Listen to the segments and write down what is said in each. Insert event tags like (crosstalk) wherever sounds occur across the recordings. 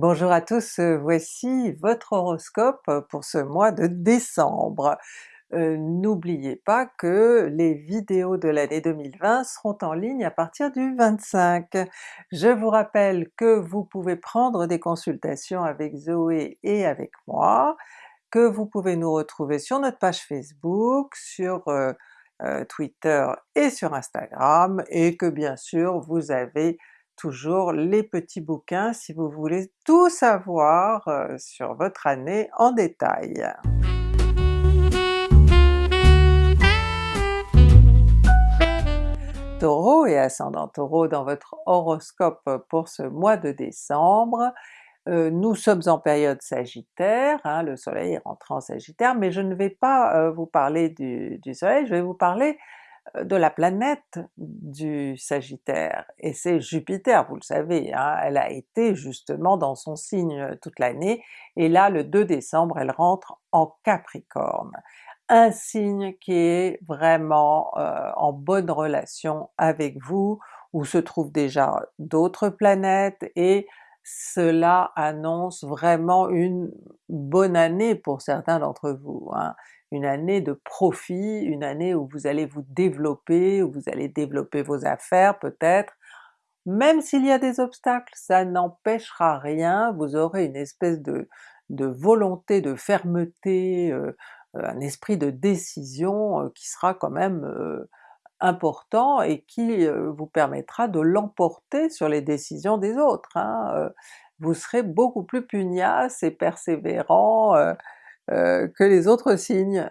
Bonjour à tous, euh, voici votre horoscope pour ce mois de décembre. Euh, N'oubliez pas que les vidéos de l'année 2020 seront en ligne à partir du 25. Je vous rappelle que vous pouvez prendre des consultations avec Zoé et avec moi, que vous pouvez nous retrouver sur notre page Facebook, sur euh, Twitter et sur Instagram, et que bien sûr vous avez toujours les petits bouquins si vous voulez tout savoir euh, sur votre année en détail. Taureau et ascendant Taureau dans votre horoscope pour ce mois de décembre, euh, nous sommes en période Sagittaire, hein, le soleil est rentré en Sagittaire, mais je ne vais pas euh, vous parler du, soleil, je vais vous parler de la planète du Sagittaire, et c'est Jupiter, vous le savez, hein, elle a été justement dans son signe toute l'année, et là le 2 décembre elle rentre en Capricorne. Un signe qui est vraiment euh, en bonne relation avec vous, où se trouvent déjà d'autres planètes, et cela annonce vraiment une bonne année pour certains d'entre vous. Hein une année de profit, une année où vous allez vous développer, où vous allez développer vos affaires peut-être, même s'il y a des obstacles, ça n'empêchera rien, vous aurez une espèce de, volonté, de fermeté, euh, un esprit de décision euh, qui sera quand même euh, important et qui vous permettra de l'emporter sur les décisions des autres. Hein, vous serez beaucoup plus pugnace et persévérant, euh, que les autres signes.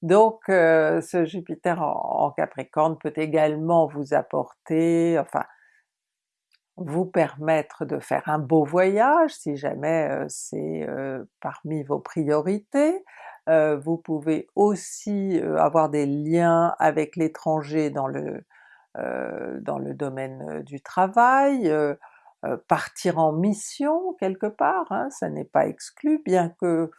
Donc euh, ce Jupiter en, Capricorne peut également vous apporter, enfin vous permettre de faire un beau voyage si jamais euh, c'est parmi vos priorités. vous pouvez aussi avoir des liens avec l'étranger dans le dans le domaine du travail, partir en mission quelque part, hein, ça n'est pas exclu, bien que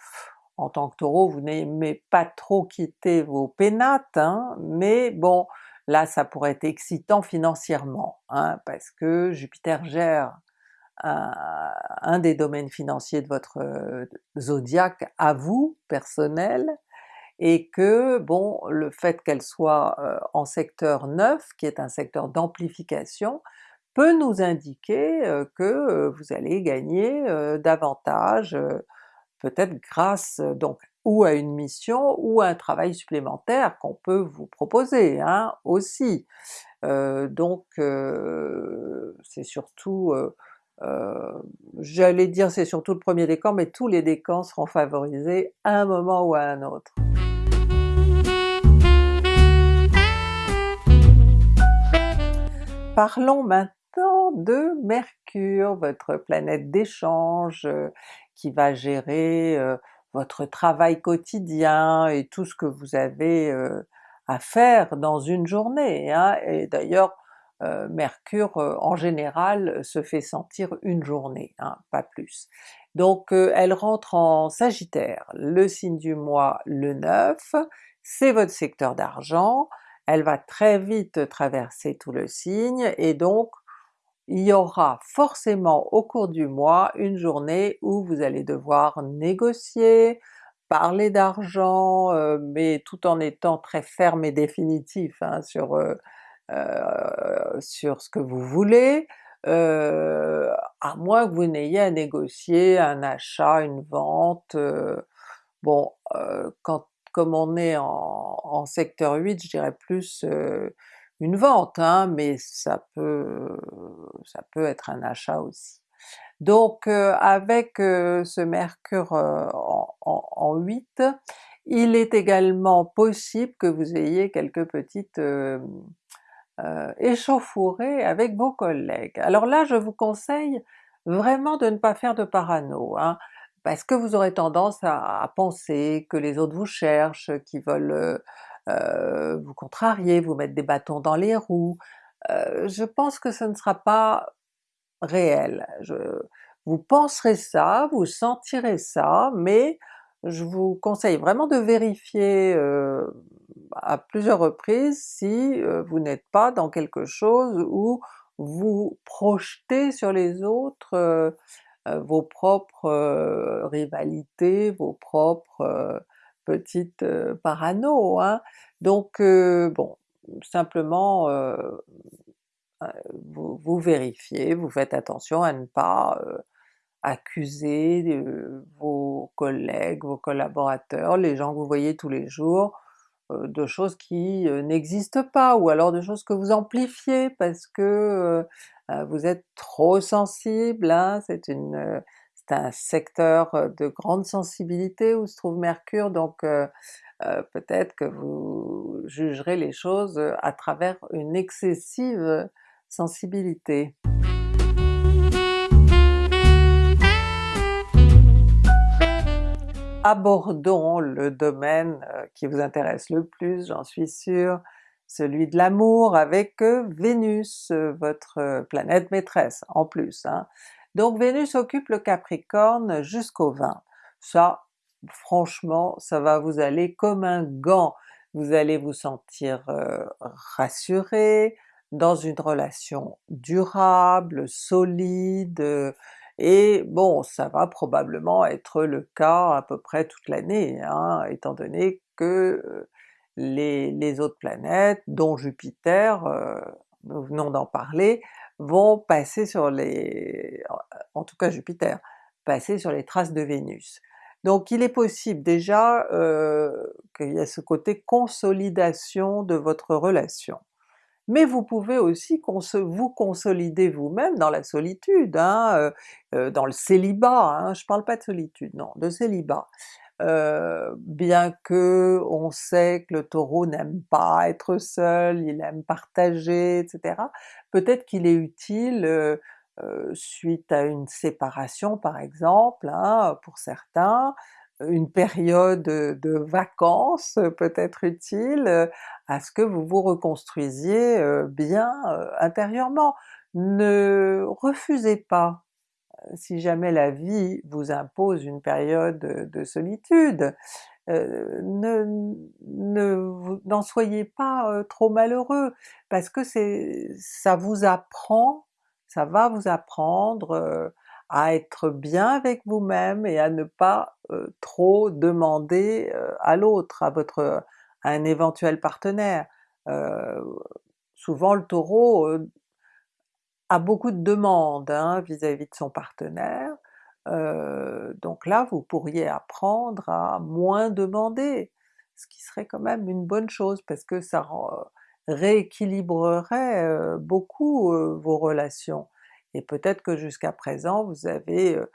en tant que Taureau, vous n'aimez pas trop quitter vos pénates, hein, mais bon, là ça pourrait être excitant financièrement, hein, parce que Jupiter gère un, des domaines financiers de votre euh, zodiaque à vous, personnel, et que bon, le fait qu'elle soit euh, en secteur 9, qui est un secteur d'amplification, peut nous indiquer euh, que vous allez gagner davantage peut-être grâce donc ou à une mission ou à un travail supplémentaire qu'on peut vous proposer hein, aussi. Donc c'est surtout, j'allais dire c'est surtout le premier décan, mais tous les décans seront favorisés à un moment ou à un autre. Parlons maintenant de Mercure, votre planète d'échange, qui va gérer votre travail quotidien et tout ce que vous avez à faire dans une journée. Hein. Et d'ailleurs Mercure en général se fait sentir une journée, hein, pas plus. Donc elle rentre en Sagittaire, le signe du mois le 9, c'est votre secteur d'argent, elle va très vite traverser tout le signe, et donc il y aura forcément au cours du mois une journée où vous allez devoir négocier, parler d'argent, euh, mais tout en étant très ferme et définitif hein, sur, euh, euh, sur ce que vous voulez, à moins que vous n'ayez à négocier un achat, une vente, bon quand comme on est en, en, secteur 8, je dirais plus une vente, hein, mais ça peut, ça peut être un achat aussi. Donc euh, avec euh, ce Mercure euh, en, en, 8, il est également possible que vous ayez quelques petites échauffourées avec vos collègues. Alors là je vous conseille vraiment de ne pas faire de parano, hein, parce que vous aurez tendance à, à, penser que les autres vous cherchent, qu'ils veulent euh, vous contrarier, vous mettre des bâtons dans les roues. Euh, je pense que ce ne sera pas réel. Vous penserez ça, vous sentirez ça, mais je vous conseille vraiment de vérifier euh, à plusieurs reprises si vous n'êtes pas dans quelque chose où vous projetez sur les autres vos propres rivalités, vos propres petites parano, hein. Donc bon, simplement vous, vous, vérifiez, vous faites attention à ne pas accuser vos collègues, vos collaborateurs, les gens que vous voyez tous les jours, de choses qui n'existent pas, ou alors de choses que vous amplifiez parce que vous êtes trop sensible, hein, c'est une c'est un secteur de grande sensibilité où se trouve Mercure, donc peut-être que vous jugerez les choses à travers une excessive sensibilité. abordons le domaine qui vous intéresse le plus, j'en suis sûre, celui de l'amour avec Vénus, votre planète maîtresse en plus. Hein. Donc Vénus occupe le Capricorne jusqu'au 20. Ça, franchement, ça va vous aller comme un gant. Vous allez vous sentir rassuré, dans une relation durable, solide, et bon, ça va probablement être le cas à peu près toute l'année, hein, étant donné que les, autres planètes, dont Jupiter, nous venons d'en parler, vont passer sur les... en tout cas Jupiter, passer sur les traces de Vénus. Donc il est possible déjà qu'il y ait ce côté consolidation de votre relation mais vous pouvez aussi vous consolider vous-même dans la solitude, hein, dans le célibat, hein, je parle pas de solitude, non, de célibat. Bien que on sait que le Taureau n'aime pas être seul, il aime partager, etc. Peut-être qu'il est utile, suite à une séparation par exemple, hein, pour certains, une période de vacances peut être utile à ce que vous vous reconstruisiez bien intérieurement. Ne refusez pas, si jamais la vie vous impose une période de solitude, ne n'en soyez pas trop malheureux, parce que ça vous apprend, ça va vous apprendre à être bien avec vous-même et à ne pas trop demander à l'autre, à votre à un éventuel partenaire. souvent le Taureau a beaucoup de demandes hein, vis-à-vis de son partenaire, donc là vous pourriez apprendre à moins demander, ce qui serait quand même une bonne chose parce que ça rééquilibrerait beaucoup vos relations. Et peut-être que jusqu'à présent vous avez, euh,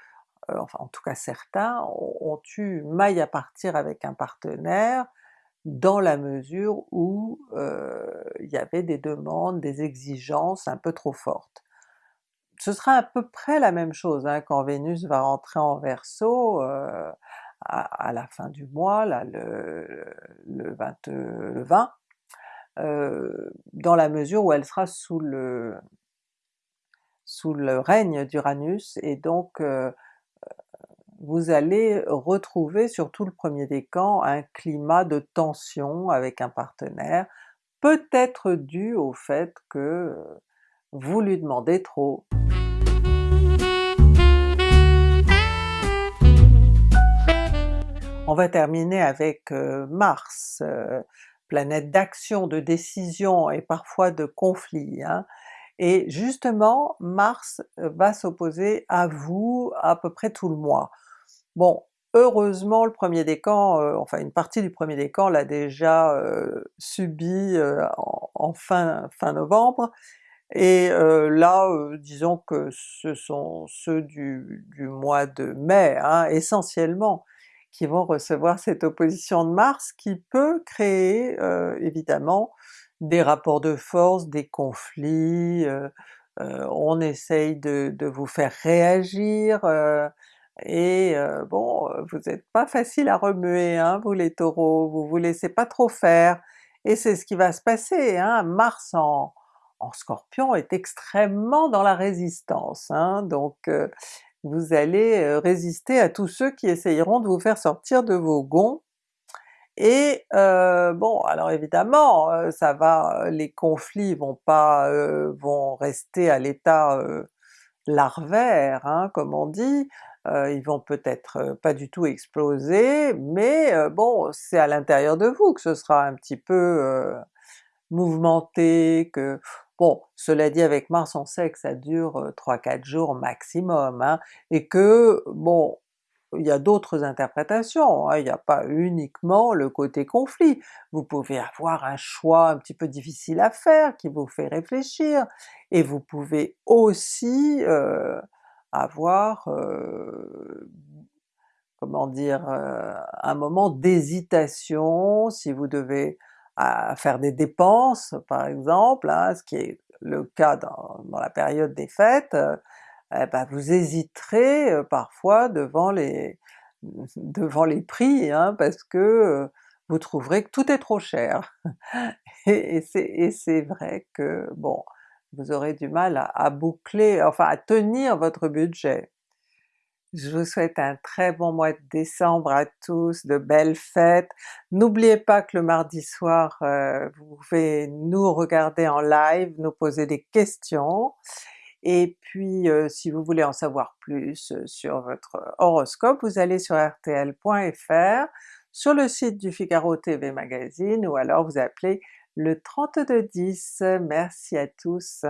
euh, enfin en tout cas certains, ont, eu maille à partir avec un partenaire dans la mesure où euh, il y avait des demandes, des exigences un peu trop fortes. Ce sera à peu près la même chose hein, quand Vénus va rentrer en Verseau à, la fin du mois, là le, le 20, dans la mesure où elle sera sous le, sous le règne d'Uranus et donc euh, vous allez retrouver sur tout le premier décan un climat de tension avec un partenaire, peut-être dû au fait que vous lui demandez trop. On va terminer avec euh, Mars, euh, planète d'action, de décision et parfois de conflit. Hein et justement Mars va s'opposer à vous à peu près tout le mois. Bon, heureusement le premier décan, euh, enfin une partie du premier décan l'a déjà euh, subi euh, en, fin, fin novembre, et là disons que ce sont ceux du, du mois de mai hein, essentiellement qui vont recevoir cette opposition de Mars qui peut créer évidemment des rapports de force, des conflits, on essaye de, vous faire réagir, et bon, vous n'êtes pas facile à remuer hein, vous les Taureaux, vous vous laissez pas trop faire, et c'est ce qui va se passer, hein. Mars en, Scorpion est extrêmement dans la résistance, hein, donc vous allez résister à tous ceux qui essayeront de vous faire sortir de vos gonds, et bon, alors évidemment, ça va, les conflits vont pas vont rester à l'état larvaires hein, comme on dit, ils vont peut-être pas du tout exploser, mais bon c'est à l'intérieur de vous que ce sera un petit peu mouvementé, que bon cela dit avec Mars on sait que ça dure 3-4 jours maximum, hein, et que bon il y a d'autres interprétations, hein, il n'y a pas uniquement le côté conflit, vous pouvez avoir un choix un petit peu difficile à faire qui vous fait réfléchir, et vous pouvez aussi euh, avoir, euh, comment dire, euh, un moment d'hésitation si vous devez faire des dépenses par exemple, hein, ce qui est le cas dans, la période des fêtes, eh ben vous hésiterez parfois devant les (laughs) devant les prix, hein, parce que vous trouverez que tout est trop cher. (laughs) et, et c'est vrai que bon, vous aurez du mal à, boucler, enfin à tenir votre budget. Je vous souhaite un très bon mois de décembre à tous, de belles fêtes. N'oubliez pas que le mardi soir, vous pouvez nous regarder en live, nous poser des questions, et puis si vous voulez en savoir plus sur votre horoscope, vous allez sur rtl.fr, sur le site du Figaro TV Magazine, ou alors vous appelez le 3210. Merci à tous!